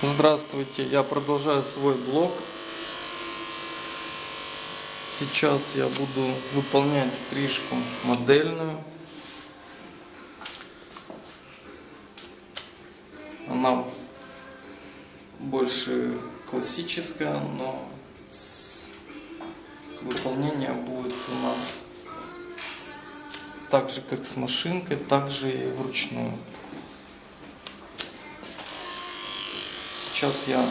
Здравствуйте, я продолжаю свой блог. Сейчас я буду выполнять стрижку модельную. Она больше классическая, но выполнение будет у нас так же, как с машинкой, так же и вручную. Сейчас я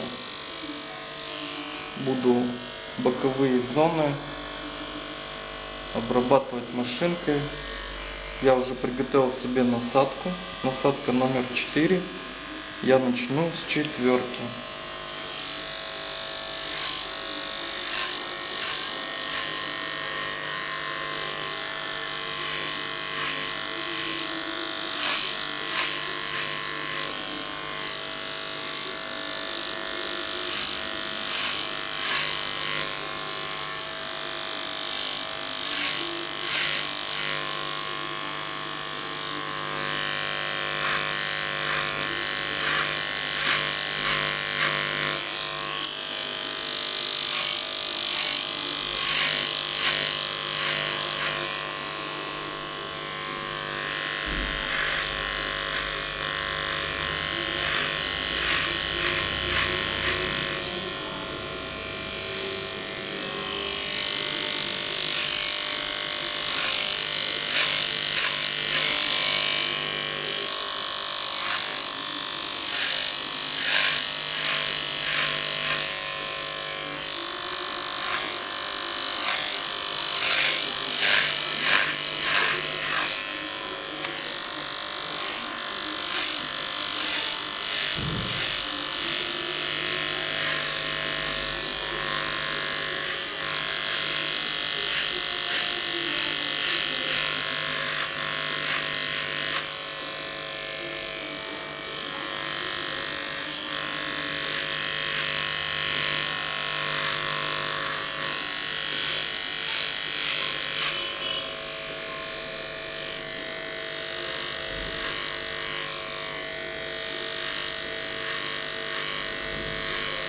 буду боковые зоны обрабатывать машинкой. Я уже приготовил себе насадку. Насадка номер 4. Я начну с четверки.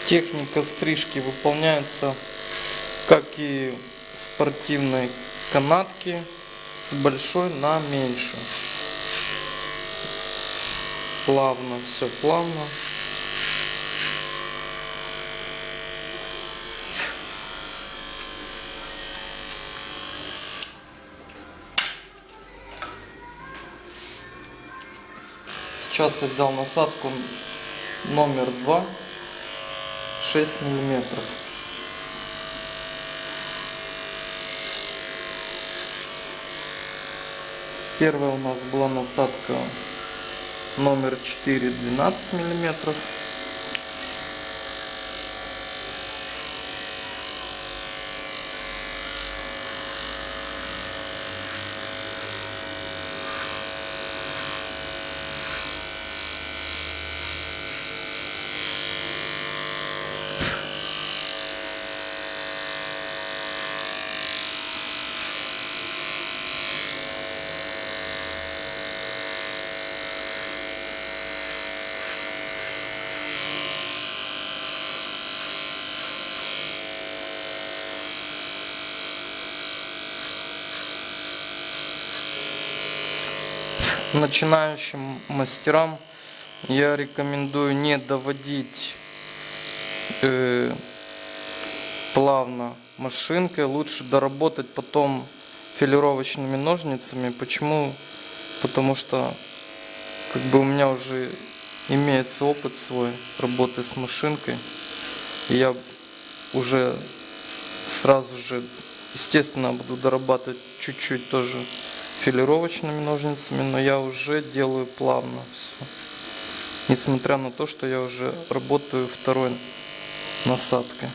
Техника стрижки выполняется как и спортивной канатки с большой на меньшую. Плавно, все плавно. Сейчас я взял насадку номер два 6 миллиметров. Первая у нас была насадка номер 4 12 миллиметров. Начинающим мастерам я рекомендую не доводить э, плавно машинкой, лучше доработать потом филировочными ножницами. Почему? Потому что как бы у меня уже имеется опыт свой работы с машинкой. Я уже сразу же, естественно, буду дорабатывать чуть-чуть тоже филировочными ножницами, но я уже делаю плавно все. Несмотря на то, что я уже работаю второй насадкой.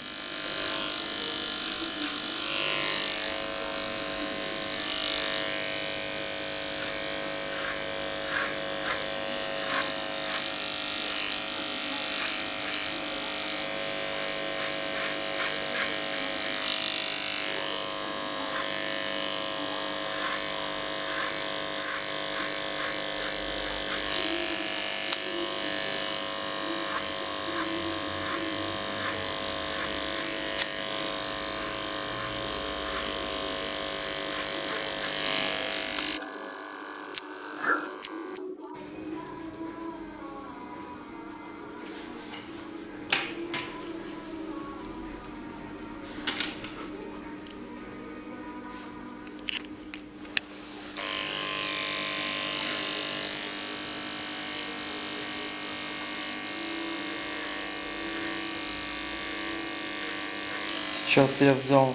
Сейчас я взял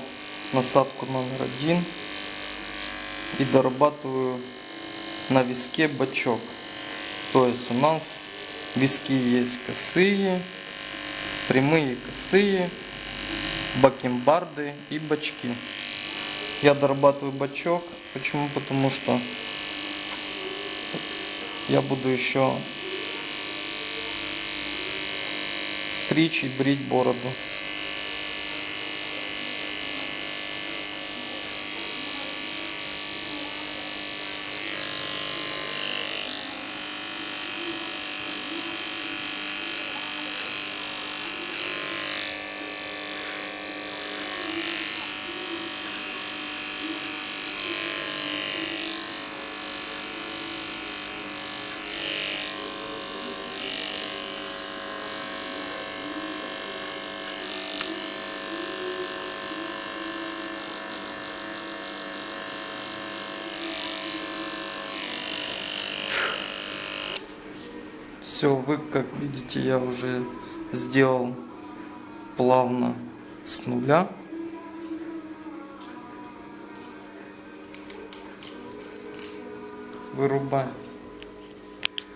насадку номер один и дорабатываю на виске бачок. То есть у нас виски есть косые, прямые косые, бакенбарды и бачки. Я дорабатываю бачок. Почему? Потому что я буду еще стричь и брить бороду. Все, вы как видите, я уже сделал плавно с нуля. Вырубаем.